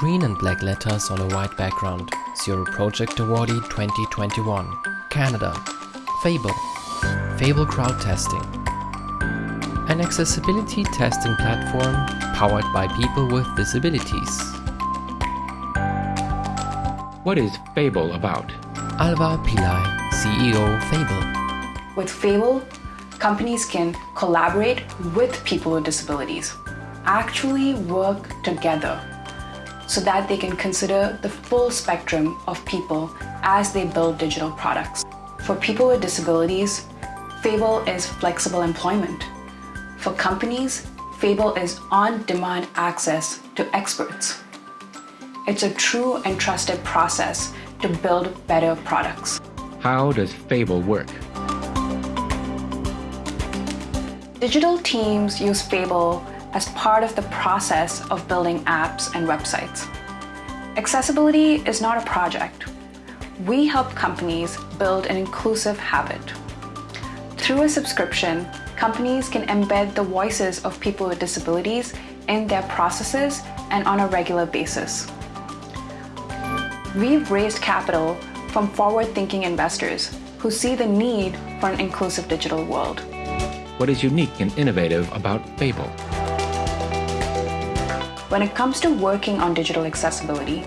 Green and black letters on a white background. Zero Project Awardee 2021. Canada. Fable. Fable Crowd Testing. An accessibility testing platform powered by people with disabilities. What is Fable about? Alwar Pillai, CEO Fable. With Fable, companies can collaborate with people with disabilities, actually work together so that they can consider the full spectrum of people as they build digital products. For people with disabilities, Fable is flexible employment. For companies, Fable is on-demand access to experts. It's a true and trusted process to build better products. How does Fable work? Digital teams use Fable as part of the process of building apps and websites. Accessibility is not a project. We help companies build an inclusive habit. Through a subscription, companies can embed the voices of people with disabilities in their processes and on a regular basis. We've raised capital from forward-thinking investors who see the need for an inclusive digital world. What is unique and innovative about Fable? When it comes to working on digital accessibility,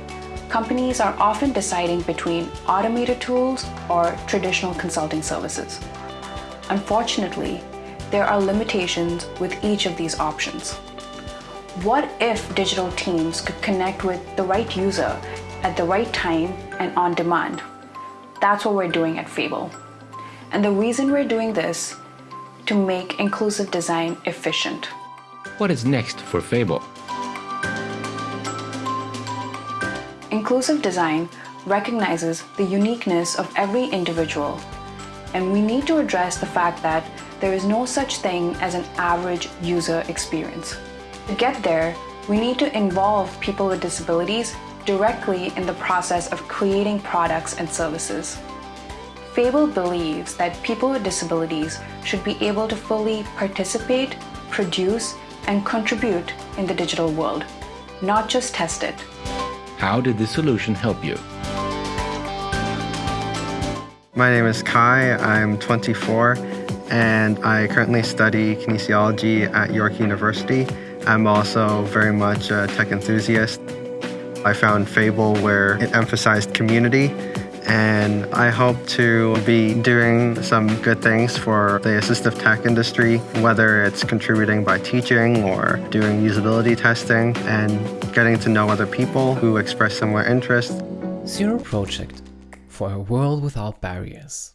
companies are often deciding between automated tools or traditional consulting services. Unfortunately, there are limitations with each of these options. What if digital teams could connect with the right user at the right time and on demand. That's what we're doing at Fable. And the reason we're doing this to make inclusive design efficient. What is next for Fable? Inclusive design recognizes the uniqueness of every individual, and we need to address the fact that there is no such thing as an average user experience. To get there, we need to involve people with disabilities directly in the process of creating products and services. Fable believes that people with disabilities should be able to fully participate, produce, and contribute in the digital world, not just test it. How did this solution help you? My name is Kai, I'm 24, and I currently study kinesiology at York University. I'm also very much a tech enthusiast. I found Fable where it emphasized community and I hope to be doing some good things for the assistive tech industry, whether it's contributing by teaching or doing usability testing and getting to know other people who express similar interests. Zero Project for a world without barriers.